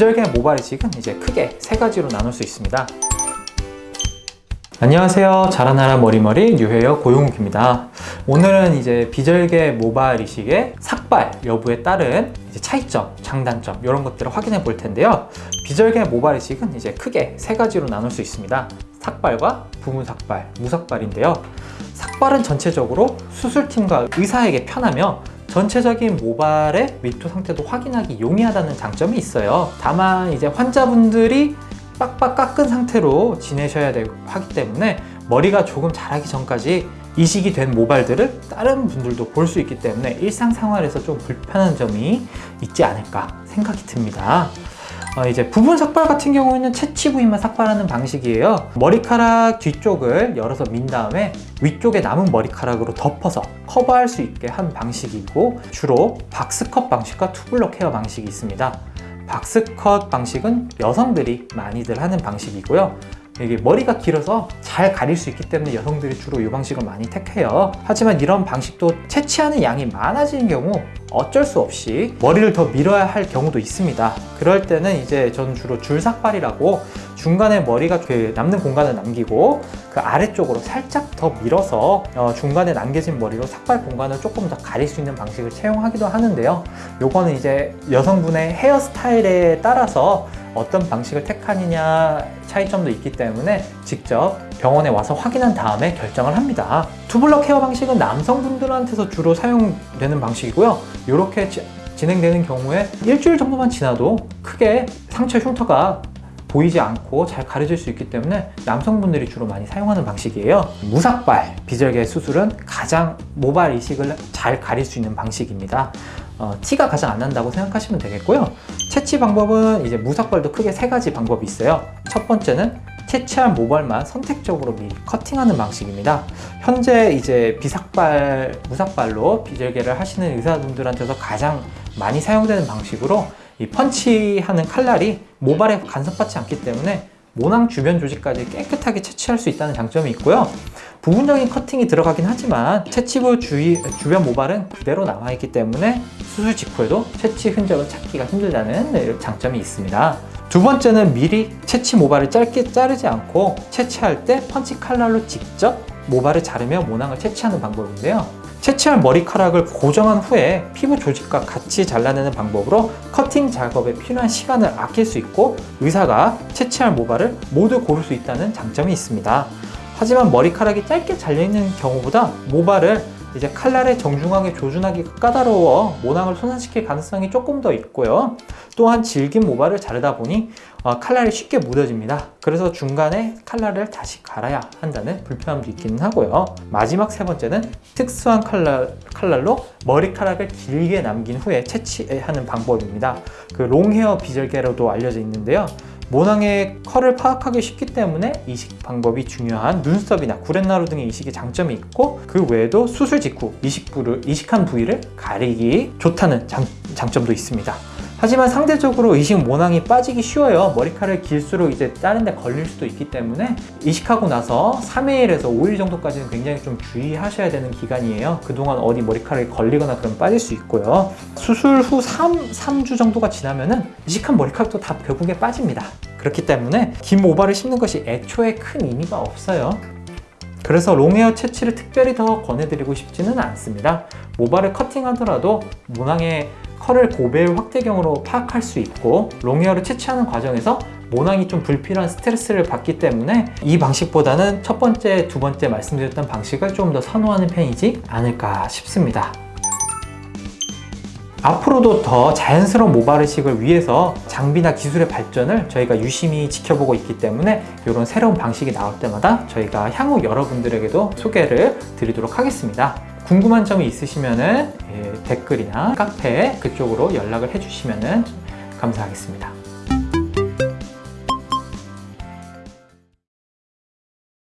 비절개 모발 이식은 이제 크게 세 가지로 나눌 수 있습니다. 안녕하세요. 자라나라 머리머리 뉴헤어 고용욱입니다. 오늘은 이제 비절개 모발 이식의 삭발 여부에 따른 차이점, 장단점 이런 것들을 확인해 볼 텐데요. 비절개 모발 이식은 이제 크게 세 가지로 나눌 수 있습니다. 삭발과 부분 삭발, 무삭발인데요. 삭발은 전체적으로 수술팀과 의사에게 편하며 전체적인 모발의 밀도 상태도 확인하기 용이하다는 장점이 있어요. 다만 이제 환자분들이 빡빡 깎은 상태로 지내셔야 하기 때문에 머리가 조금 자라기 전까지 이식이 된 모발들을 다른 분들도 볼 수 있기 때문에 일상생활에서 좀 불편한 점이 있지 않을까 생각이 듭니다. 어, 이제 부분 삭발 같은 경우에는 채취 부위만 삭발하는 방식이에요. 머리카락 뒤쪽을 열어서 민 다음에 위쪽에 남은 머리카락으로 덮어서 커버할 수 있게 한 방식이고 주로 박스컷 방식과 투블럭 헤어 방식이 있습니다. 박스컷 방식은 여성들이 많이들 하는 방식이고요. 이게 머리가 길어서 잘 가릴 수 있기 때문에 여성들이 주로 이 방식을 많이 택해요. 하지만 이런 방식도 채취하는 양이 많아지는 경우 어쩔 수 없이 머리를 더 밀어야 할 경우도 있습니다. 그럴 때는 이제 저는 주로 줄삭발이라고 중간에 머리가 그 남는 공간을 남기고 그 아래쪽으로 살짝 더 밀어서 어 중간에 남겨진 머리로 삭발 공간을 조금 더 가릴 수 있는 방식을 채용하기도 하는데요. 요거는 이제 여성분의 헤어스타일에 따라서 어떤 방식을 택하느냐 차이점도 있기 때문에 직접 병원에 와서 확인한 다음에 결정을 합니다. 투블럭 헤어 방식은 남성분들한테서 주로 사용되는 방식이고요. 이렇게 진행되는 경우에 일주일 정도만 지나도 크게 상처 흉터가 보이지 않고 잘 가려질 수 있기 때문에 남성분들이 주로 많이 사용하는 방식이에요 무삭발 비절개 수술은 가장 모발 이식을 잘 가릴 수 있는 방식입니다 어, 티가 가장 안 난다고 생각하시면 되겠고요. 채취 방법은 이제 무삭발도 크게 세 가지 방법이 있어요. 첫 번째는 채취한 모발만 선택적으로 미리 커팅하는 방식입니다. 현재 이제 비삭발, 무삭발로 비절개를 하시는 의사분들한테서 가장 많이 사용되는 방식으로 이 펀치하는 칼날이 모발에 간섭받지 않기 때문에 모낭 주변 조직까지 깨끗하게 채취할 수 있다는 장점이 있고요. 부분적인 커팅이 들어가긴 하지만 채취부 주위, 주변 모발은 그대로 남아있기 때문에 수술 직후에도 채취 흔적을 찾기가 힘들다는 장점이 있습니다 두 번째는 미리 채취 모발을 짧게 자르지 않고 채취할 때 펀치 칼날로 직접 모발을 자르며 모낭을 채취하는 방법인데요 채취할 머리카락을 고정한 후에 피부 조직과 같이 잘라내는 방법으로 커팅 작업에 필요한 시간을 아낄 수 있고 의사가 채취할 모발을 모두 고를 수 있다는 장점이 있습니다. 하지만 머리카락이 짧게 잘려있는 경우보다 모발을 이제 칼날에 정중하게 조준하기가 까다로워 모낭을 손상시킬 가능성이 조금 더 있고요. 또한 질긴 모발을 자르다 보니 어, 칼날이 쉽게 묻어집니다. 그래서 중간에 칼날을 다시 갈아야 한다는 불편함도 있기는 하고요. 마지막 세 번째는 특수한 칼날, 칼날로 머리카락을 길게 남긴 후에 채취하는 방법입니다. 그 롱헤어 비절개로도 알려져 있는데요. 모낭의 컬을 파악하기 쉽기 때문에 이식 방법이 중요한 눈썹이나 구렛나루 등의 이식의 장점이 있고 그 외에도 수술 직후 이식 부를, 이식한 부위를 가리기 좋다는 장, 장점도 있습니다. 하지만 상대적으로 이식 모낭이 빠지기 쉬워요. 머리카락이 길수록 이제 다른 데 걸릴 수도 있기 때문에 이식하고 나서 3일에서 5일 정도까지는 굉장히 좀 주의하셔야 되는 기간이에요. 그동안 어디 머리카락이 걸리거나 그럼 빠질 수 있고요. 수술 후 3, 3주 정도가 지나면은 이식한 머리카락도 다 결국에 빠집니다. 그렇기 때문에 긴 모발을 심는 것이 애초에 큰 의미가 없어요. 그래서 롱헤어 채취를 특별히 더 권해드리고 싶지는 않습니다. 모발을 커팅하더라도 모낭의 컬을 고배율 확대경으로 파악할 수 있고 롱헤어를 채취하는 과정에서 모낭이 좀 불필요한 스트레스를 받기 때문에 이 방식보다는 첫 번째, 두 번째 말씀드렸던 방식을 좀 더 선호하는 편이지 않을까 싶습니다. 앞으로도 더 자연스러운 모발의식을 위해서 장비나 기술의 발전을 저희가 유심히 지켜보고 있기 때문에 이런 새로운 방식이 나올 때마다 저희가 향후 여러분들에게도 소개를 드리도록 하겠습니다. 궁금한 점이 있으시면 예, 댓글이나 카페 그쪽으로 연락을 해주시면 감사하겠습니다.